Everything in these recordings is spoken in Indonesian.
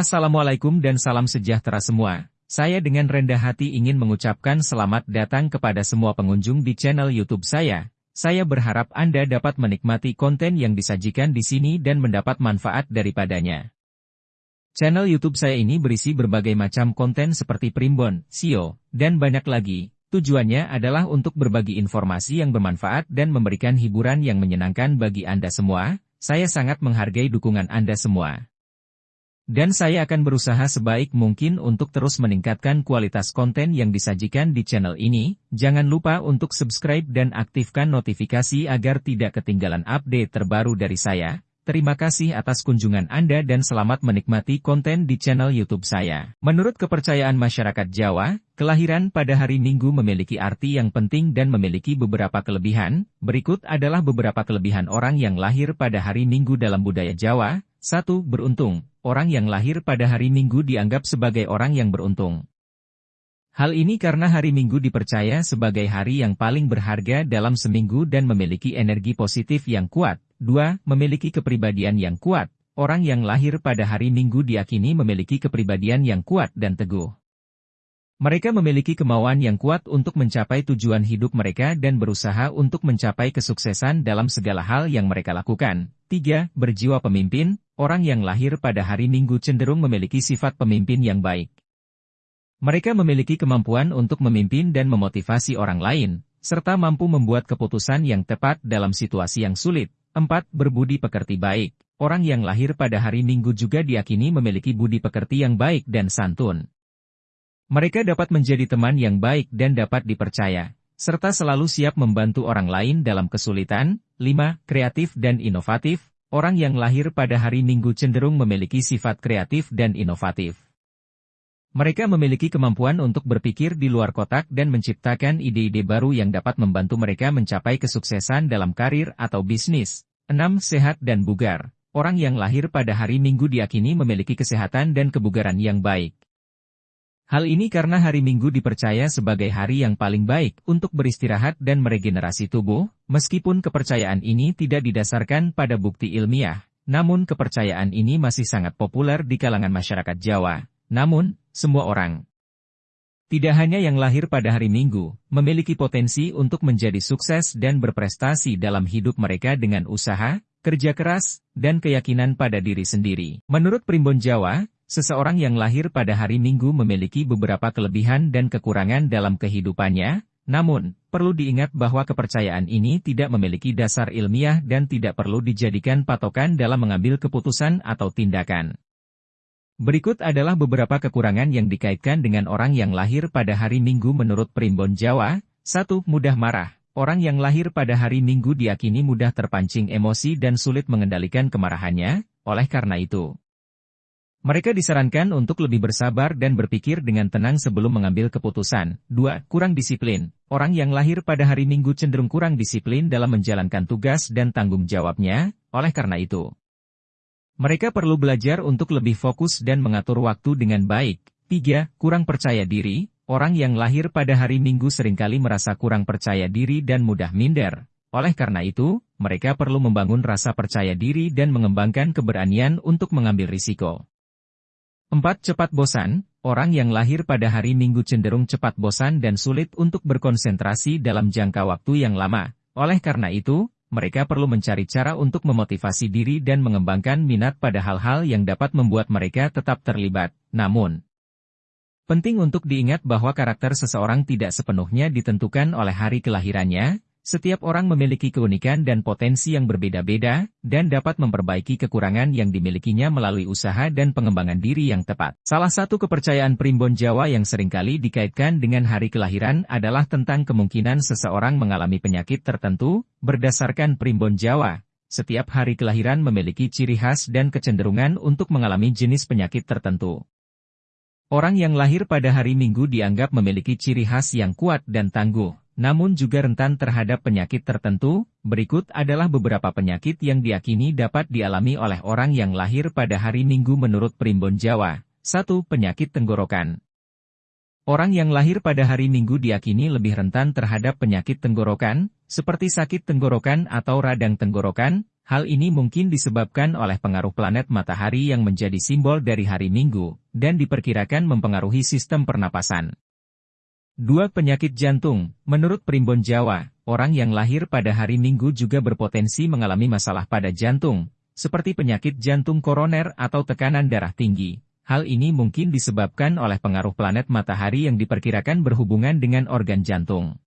Assalamualaikum dan salam sejahtera semua. Saya dengan rendah hati ingin mengucapkan selamat datang kepada semua pengunjung di channel YouTube saya. Saya berharap Anda dapat menikmati konten yang disajikan di sini dan mendapat manfaat daripadanya. Channel YouTube saya ini berisi berbagai macam konten seperti primbon, SEO, dan banyak lagi. Tujuannya adalah untuk berbagi informasi yang bermanfaat dan memberikan hiburan yang menyenangkan bagi Anda semua. Saya sangat menghargai dukungan Anda semua. Dan saya akan berusaha sebaik mungkin untuk terus meningkatkan kualitas konten yang disajikan di channel ini. Jangan lupa untuk subscribe dan aktifkan notifikasi agar tidak ketinggalan update terbaru dari saya. Terima kasih atas kunjungan Anda dan selamat menikmati konten di channel YouTube saya. Menurut kepercayaan masyarakat Jawa, kelahiran pada hari Minggu memiliki arti yang penting dan memiliki beberapa kelebihan. Berikut adalah beberapa kelebihan orang yang lahir pada hari Minggu dalam budaya Jawa. 1. Beruntung orang yang lahir pada hari Minggu dianggap sebagai orang yang beruntung. Hal ini karena hari Minggu dipercaya sebagai hari yang paling berharga dalam seminggu dan memiliki energi positif yang kuat. 2. Memiliki kepribadian yang kuat. Orang yang lahir pada hari Minggu diakini memiliki kepribadian yang kuat dan teguh. Mereka memiliki kemauan yang kuat untuk mencapai tujuan hidup mereka dan berusaha untuk mencapai kesuksesan dalam segala hal yang mereka lakukan. 3. Berjiwa pemimpin, orang yang lahir pada hari Minggu cenderung memiliki sifat pemimpin yang baik. Mereka memiliki kemampuan untuk memimpin dan memotivasi orang lain, serta mampu membuat keputusan yang tepat dalam situasi yang sulit. 4. Berbudi pekerti baik. Orang yang lahir pada hari Minggu juga diakini memiliki budi pekerti yang baik dan santun. Mereka dapat menjadi teman yang baik dan dapat dipercaya, serta selalu siap membantu orang lain dalam kesulitan. 5. Kreatif dan inovatif. Orang yang lahir pada hari Minggu cenderung memiliki sifat kreatif dan inovatif. Mereka memiliki kemampuan untuk berpikir di luar kotak dan menciptakan ide-ide baru yang dapat membantu mereka mencapai kesuksesan dalam karir atau bisnis. 6. Sehat dan bugar. Orang yang lahir pada hari Minggu diakini memiliki kesehatan dan kebugaran yang baik. Hal ini karena hari Minggu dipercaya sebagai hari yang paling baik untuk beristirahat dan meregenerasi tubuh, meskipun kepercayaan ini tidak didasarkan pada bukti ilmiah. Namun kepercayaan ini masih sangat populer di kalangan masyarakat Jawa. Namun, semua orang, tidak hanya yang lahir pada hari Minggu, memiliki potensi untuk menjadi sukses dan berprestasi dalam hidup mereka dengan usaha, kerja keras, dan keyakinan pada diri sendiri. Menurut Primbon Jawa, Seseorang yang lahir pada hari Minggu memiliki beberapa kelebihan dan kekurangan dalam kehidupannya, namun, perlu diingat bahwa kepercayaan ini tidak memiliki dasar ilmiah dan tidak perlu dijadikan patokan dalam mengambil keputusan atau tindakan. Berikut adalah beberapa kekurangan yang dikaitkan dengan orang yang lahir pada hari Minggu menurut Primbon Jawa. 1. Mudah marah. Orang yang lahir pada hari Minggu diakini mudah terpancing emosi dan sulit mengendalikan kemarahannya, oleh karena itu, mereka disarankan untuk lebih bersabar dan berpikir dengan tenang sebelum mengambil keputusan. 2. Kurang disiplin. Orang yang lahir pada hari Minggu cenderung kurang disiplin dalam menjalankan tugas dan tanggung jawabnya, oleh karena itu. Mereka perlu belajar untuk lebih fokus dan mengatur waktu dengan baik. 3. Kurang percaya diri. Orang yang lahir pada hari Minggu sering kali merasa kurang percaya diri dan mudah minder. Oleh karena itu, mereka perlu membangun rasa percaya diri dan mengembangkan keberanian untuk mengambil risiko. 4. Cepat bosan, orang yang lahir pada hari Minggu cenderung cepat bosan dan sulit untuk berkonsentrasi dalam jangka waktu yang lama. Oleh karena itu, mereka perlu mencari cara untuk memotivasi diri dan mengembangkan minat pada hal-hal yang dapat membuat mereka tetap terlibat. Namun, penting untuk diingat bahwa karakter seseorang tidak sepenuhnya ditentukan oleh hari kelahirannya, setiap orang memiliki keunikan dan potensi yang berbeda-beda, dan dapat memperbaiki kekurangan yang dimilikinya melalui usaha dan pengembangan diri yang tepat. Salah satu kepercayaan primbon Jawa yang sering kali dikaitkan dengan hari kelahiran adalah tentang kemungkinan seseorang mengalami penyakit tertentu, berdasarkan primbon Jawa. Setiap hari kelahiran memiliki ciri khas dan kecenderungan untuk mengalami jenis penyakit tertentu. Orang yang lahir pada hari Minggu dianggap memiliki ciri khas yang kuat dan tangguh namun juga rentan terhadap penyakit tertentu. Berikut adalah beberapa penyakit yang diakini dapat dialami oleh orang yang lahir pada hari Minggu menurut Primbon Jawa. 1. Penyakit tenggorokan. Orang yang lahir pada hari Minggu diakini lebih rentan terhadap penyakit tenggorokan, seperti sakit tenggorokan atau radang tenggorokan. Hal ini mungkin disebabkan oleh pengaruh planet matahari yang menjadi simbol dari hari Minggu, dan diperkirakan mempengaruhi sistem pernapasan. Dua penyakit jantung, menurut Primbon Jawa, orang yang lahir pada hari Minggu juga berpotensi mengalami masalah pada jantung, seperti penyakit jantung koroner atau tekanan darah tinggi. Hal ini mungkin disebabkan oleh pengaruh planet matahari yang diperkirakan berhubungan dengan organ jantung.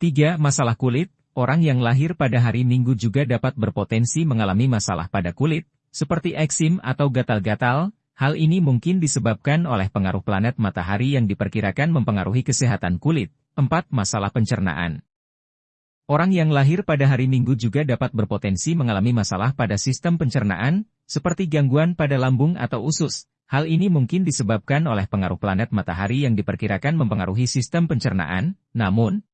3. Masalah kulit, Orang yang lahir pada hari Minggu juga dapat berpotensi mengalami masalah pada kulit, seperti eksim atau gatal-gatal, hal ini mungkin disebabkan oleh pengaruh planet matahari yang diperkirakan mempengaruhi kesehatan kulit. 4. Masalah pencernaan Orang yang lahir pada hari Minggu juga dapat berpotensi mengalami masalah pada sistem pencernaan, seperti gangguan pada lambung atau usus. Hal ini mungkin disebabkan oleh pengaruh planet matahari yang diperkirakan mempengaruhi sistem pencernaan, namun,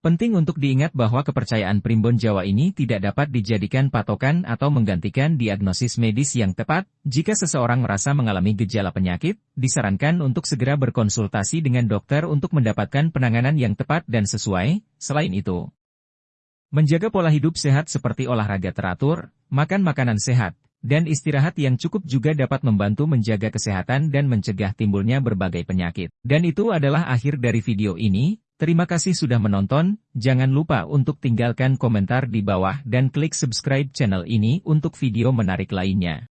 Penting untuk diingat bahwa kepercayaan primbon Jawa ini tidak dapat dijadikan patokan atau menggantikan diagnosis medis yang tepat. Jika seseorang merasa mengalami gejala penyakit, disarankan untuk segera berkonsultasi dengan dokter untuk mendapatkan penanganan yang tepat dan sesuai. Selain itu, menjaga pola hidup sehat seperti olahraga teratur, makan makanan sehat, dan istirahat yang cukup juga dapat membantu menjaga kesehatan dan mencegah timbulnya berbagai penyakit. Dan itu adalah akhir dari video ini. Terima kasih sudah menonton, jangan lupa untuk tinggalkan komentar di bawah dan klik subscribe channel ini untuk video menarik lainnya.